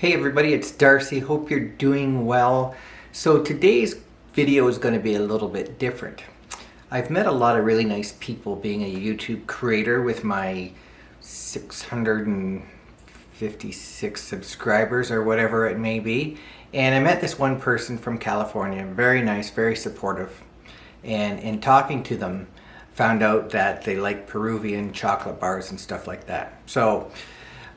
Hey everybody, it's Darcy. Hope you're doing well. So today's video is going to be a little bit different. I've met a lot of really nice people being a YouTube creator with my 656 subscribers or whatever it may be. And I met this one person from California, very nice, very supportive. And in talking to them, found out that they like Peruvian chocolate bars and stuff like that. So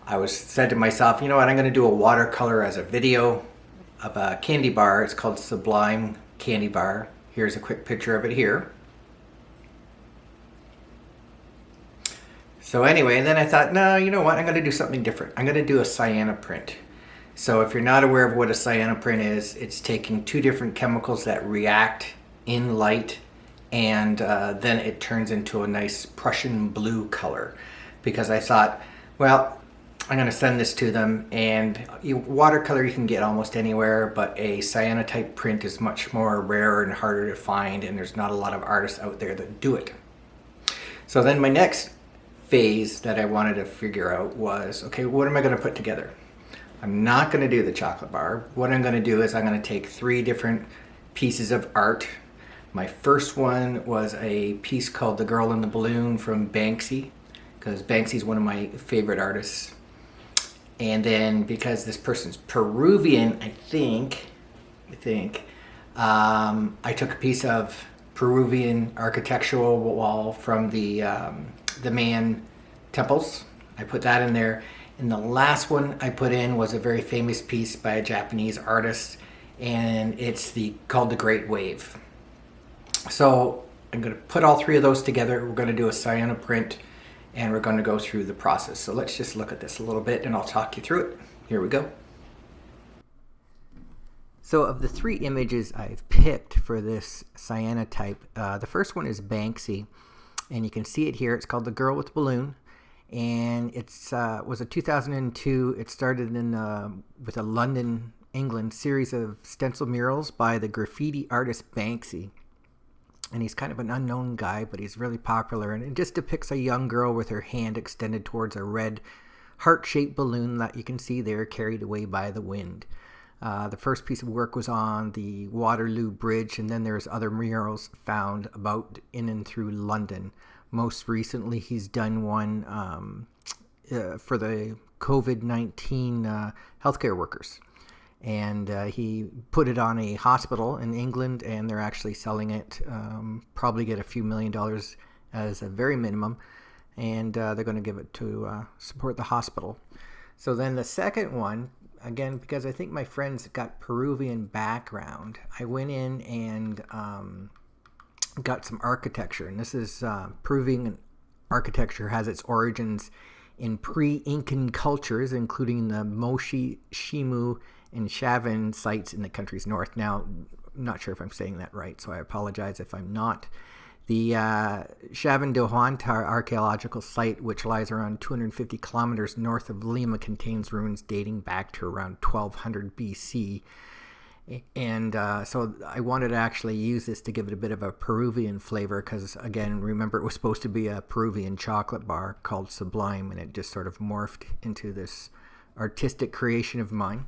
I was said to myself, you know what, I'm going to do a watercolor as a video of a candy bar. It's called Sublime Candy Bar. Here's a quick picture of it here. So anyway, and then I thought, no, you know what, I'm going to do something different. I'm going to do a cyanoprint. So if you're not aware of what a cyanoprint is, it's taking two different chemicals that react in light and uh, then it turns into a nice Prussian blue color. Because I thought, well, I'm going to send this to them and you, watercolor you can get almost anywhere but a cyanotype print is much more rare and harder to find and there's not a lot of artists out there that do it. So then my next phase that I wanted to figure out was okay what am I going to put together? I'm not going to do the chocolate bar. What I'm going to do is I'm going to take three different pieces of art. My first one was a piece called The Girl in the Balloon from Banksy because Banksy is one of my favorite artists and then because this person's Peruvian, I think, I think, um, I took a piece of Peruvian architectural wall from the, um, the Mayan temples. I put that in there. And the last one I put in was a very famous piece by a Japanese artist and it's the called The Great Wave. So I'm going to put all three of those together. We're going to do a cyanoprint print and we're going to go through the process. So let's just look at this a little bit and I'll talk you through it. Here we go. So of the three images I've picked for this cyanotype, uh, the first one is Banksy. And you can see it here. It's called The Girl with the Balloon. And it uh, was a 2002. It started in uh, with a London, England series of stencil murals by the graffiti artist Banksy and he's kind of an unknown guy, but he's really popular. And it just depicts a young girl with her hand extended towards a red heart-shaped balloon that you can see there carried away by the wind. Uh, the first piece of work was on the Waterloo Bridge, and then there's other murals found about in and through London. Most recently, he's done one um, uh, for the COVID-19 uh, healthcare workers and uh, he put it on a hospital in England, and they're actually selling it. Um, probably get a few million dollars as a very minimum, and uh, they're going to give it to uh, support the hospital. So then the second one, again, because I think my friends got Peruvian background, I went in and um, got some architecture, and this is uh, Peruvian architecture has its origins in pre-Incan cultures, including the Moshi, Shimu, and Chavín sites in the country's north. Now, I'm not sure if I'm saying that right, so I apologize if I'm not. The uh, Chavín de Huántar archaeological site, which lies around 250 kilometers north of Lima, contains ruins dating back to around 1200 BC. And uh, so I wanted to actually use this to give it a bit of a Peruvian flavor because, again, remember it was supposed to be a Peruvian chocolate bar called Sublime, and it just sort of morphed into this artistic creation of mine.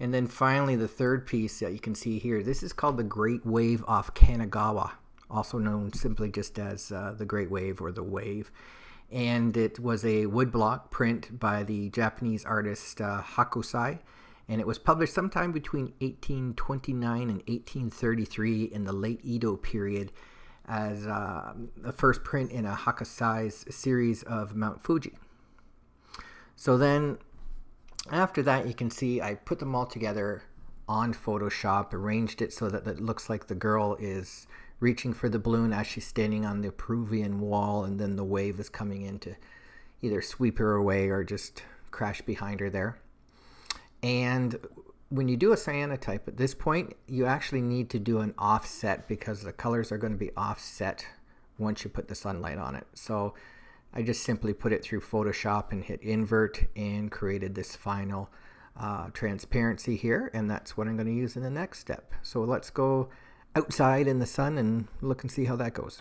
And then finally, the third piece that you can see here, this is called the Great Wave off Kanagawa, also known simply just as uh, the Great Wave or the Wave. And it was a woodblock print by the Japanese artist uh, Hokusai. And it was published sometime between 1829 and 1833 in the late Edo period as uh, the first print in a Hokusai's series of Mount Fuji. So then after that, you can see I put them all together on Photoshop, arranged it so that it looks like the girl is reaching for the balloon as she's standing on the Peruvian wall, and then the wave is coming in to either sweep her away or just crash behind her there. And when you do a cyanotype at this point, you actually need to do an offset because the colors are going to be offset once you put the sunlight on it. So I just simply put it through Photoshop and hit invert and created this final uh, transparency here and that's what I'm going to use in the next step. So let's go outside in the sun and look and see how that goes.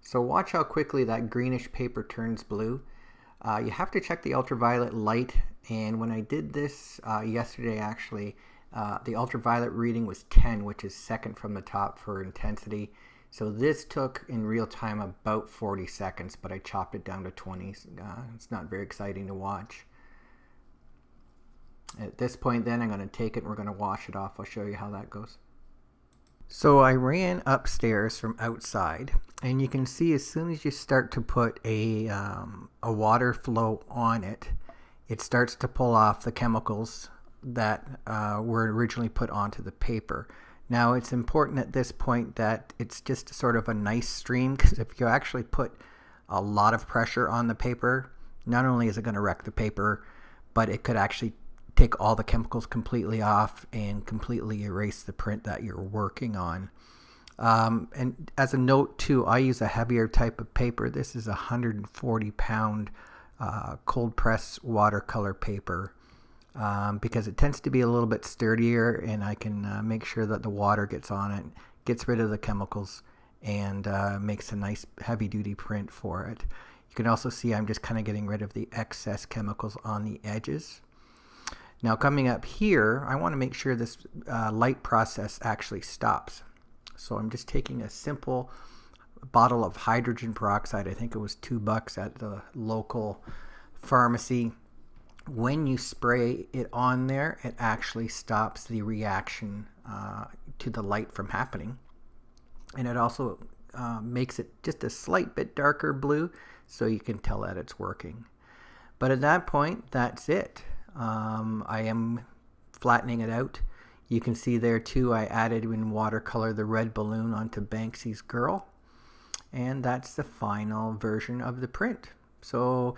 So watch how quickly that greenish paper turns blue. Uh, you have to check the ultraviolet light and when I did this uh, yesterday actually uh, the ultraviolet reading was 10 which is second from the top for intensity. So this took in real time about 40 seconds but I chopped it down to 20 uh, it's not very exciting to watch. At this point then I'm going to take it and we're going to wash it off. I'll show you how that goes. So I ran upstairs from outside and you can see as soon as you start to put a, um, a water flow on it, it starts to pull off the chemicals that uh, were originally put onto the paper. Now it's important at this point that it's just sort of a nice stream because if you actually put a lot of pressure on the paper, not only is it going to wreck the paper, but it could actually take all the chemicals completely off and completely erase the print that you're working on. Um, and as a note too, I use a heavier type of paper. This is a 140 pound uh, cold press watercolor paper um, because it tends to be a little bit sturdier and I can uh, make sure that the water gets on it, gets rid of the chemicals and uh, makes a nice heavy duty print for it. You can also see I'm just kind of getting rid of the excess chemicals on the edges. Now coming up here, I want to make sure this uh, light process actually stops. So I'm just taking a simple bottle of hydrogen peroxide. I think it was two bucks at the local pharmacy. When you spray it on there, it actually stops the reaction uh, to the light from happening. And it also uh, makes it just a slight bit darker blue so you can tell that it's working. But at that point, that's it. Um, I am flattening it out. You can see there too I added in watercolor the red balloon onto Banksy's girl and that's the final version of the print. So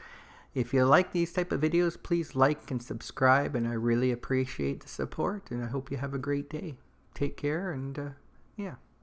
if you like these type of videos please like and subscribe and I really appreciate the support and I hope you have a great day. Take care and uh, yeah.